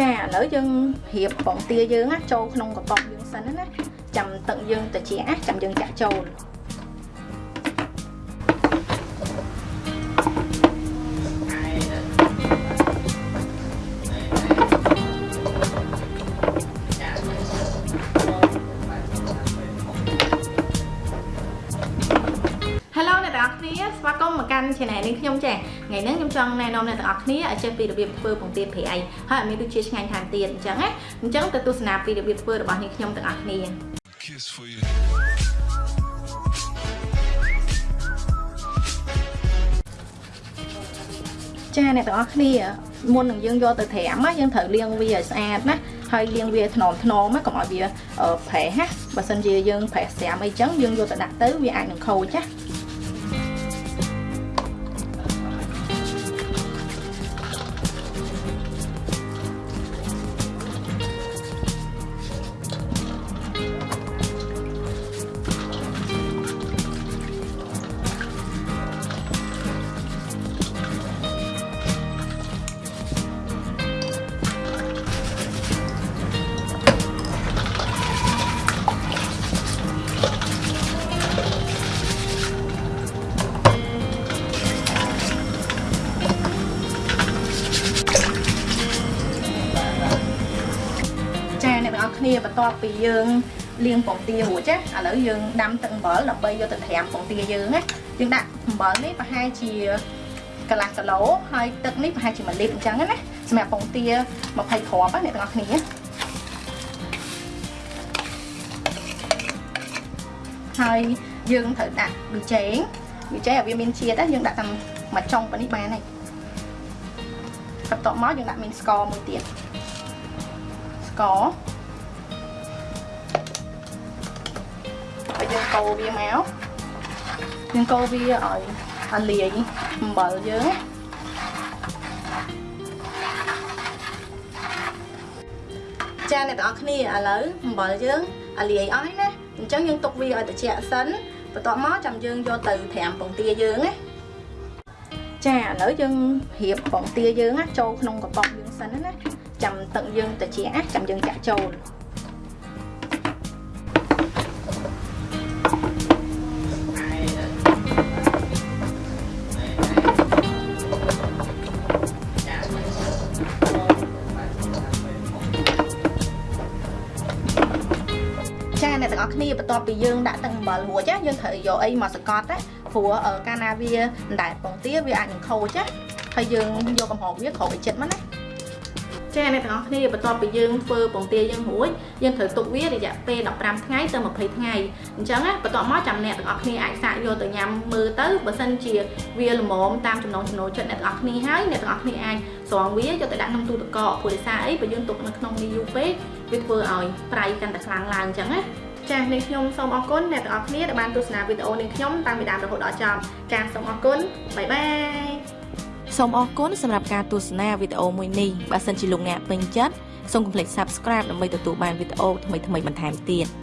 ចាឥឡូវយើងរៀបបងទាយើងណាចូលក្នុងកប៉ុងយើងសិនណាចាំទឹកយើងត្រជាក់ចាំយើងចាក់ចូល ស្វាគមន៍មកកាន់ channel នេះខ្ញុំចាថ្ងៃនេះខ្ញុំចង់ណែនាំអ្នកទាំងអស់គ្នាឲ្យចេះពីរបៀបធ្វើពងទាប្រៃហើយឲ្យមានរសជាតិឆ្ងាញ់ថែមទៀតអញ្ចឹងណាអញ្ចឹងទៅទស្សនាពីរបៀបធ្វើរបស់នេះខ្ញុំទាំងអស់គ្នាចាអ្នកទាំងអស់គ្នាមុននឹងយើងយកទៅត្រាំយើងត្រូវលាងវាឲ្យស្អាតណាហើយលាងវាថ្នមថ្នមកុំឲ្យវាប្រេះណាបើសិនជាយើងប្រេះស្រាមអីចឹងយើងយកទៅដាក់ទៅវាអាចនឹងខូចណា គ្នាបន្ទាប់ពីយើងលាងពងទារួចណាឥឡូវយើងដាំទឹកអំបិលដើម្បីយកទៅត្រាំពងទាយើងណាយើងដាក់អំបិលនេះប្រហែលជាកន្លះគីឡូហើយទឹកនេះប្រហែលជា1លីត្រអញ្ចឹងណាសម្រាប់ពងទា20គ្រាប់ណាអ្នកទាំងអស់គ្នាហើយយើងត្រូវដាក់ប៊ីចេងប៊ីចេងឲ្យវាមានជាតិណាយើងដាក់តាមមួយចុងប៉ុណ្នេះបានហើយបន្ទាប់មកយើងដាក់មានស្ករមួយទៀតស្ករ កូរវាមកយើងកូរវាឲ្យឲ្យលាយអំបិលយើងចាអ្នកទាំងអស់គ្នាឥឡូវអំបិលយើងឲ្យលាយអស់ហើយណាអញ្ចឹងយើងទុកវាឲ្យត្រជាក់សិនបន្ទាប់មកចាំយើងយកទៅត្រាំពងទាយើងណាចាឥឡូវយើងរៀបពងទាយើងណាចូលក្នុងកប៉ុងយើងសិនណាចាំទឹកយើងត្រជាក់ចាំយើងចាក់ចូល អ្នកទាំងអស់គ្នាបន្ទាប់ពីយើងដាក់ទឹកអំបិលរួចយើងត្រូវយកអីមកសកត់ណាព្រោះកាលណាវាមិនដែលពងទាវាអាចនឹងខូចណាហើយយើងយកកំហុសវាក្រោបឲ្យចិត្តមកណា ចាអ្នកទាំងអស់គ្នាបន្ទាប់ពីយើងធ្វើពងទាយើងរួចយើងត្រូវទុកវារយៈពេល15ថ្ងៃទៅ20ថ្ងៃអញ្ចឹងណាបន្ទាប់មកចាំអ្នកទាំងអស់គ្នាអាចសាកយកទៅញ៉ាំមើលទៅបើសិនជាវាល្មមតាមចំណង់ចំណូលចិត្តអ្នកទាំងអស់គ្នាហើយអ្នកទាំងអស់គ្នាអាចស្រង់វាយកទៅដាក់ក្នុងទូទឹកកកព្រោះដោយសារអីបើយើងទុកនៅក្នុងនេះយូរពេកវាធ្វើឲ្យប្រៃកាន់តែខ្លាំងឡើងអញ្ចឹងណាចា៎នាងខ្ញុំសូមអរគុណអ្នកទាំងអស់គ្នាដែលបានទស្សនាវីដេអូនាងខ្ញុំតាំងពីដើមរហូតដល់ចប់ចា៎សូមអរគុណបាយបាយ សូមអរគុណសម្រាប់ការទស្សនាវីដេអូមួយនេះបើសិនជាលោកអ្នកពេញចិត្តសូមកុំភ្លេច Subscribe ដើម្បីទទួលបានវីដេអូថ្មីៗបន្ថែមទៀត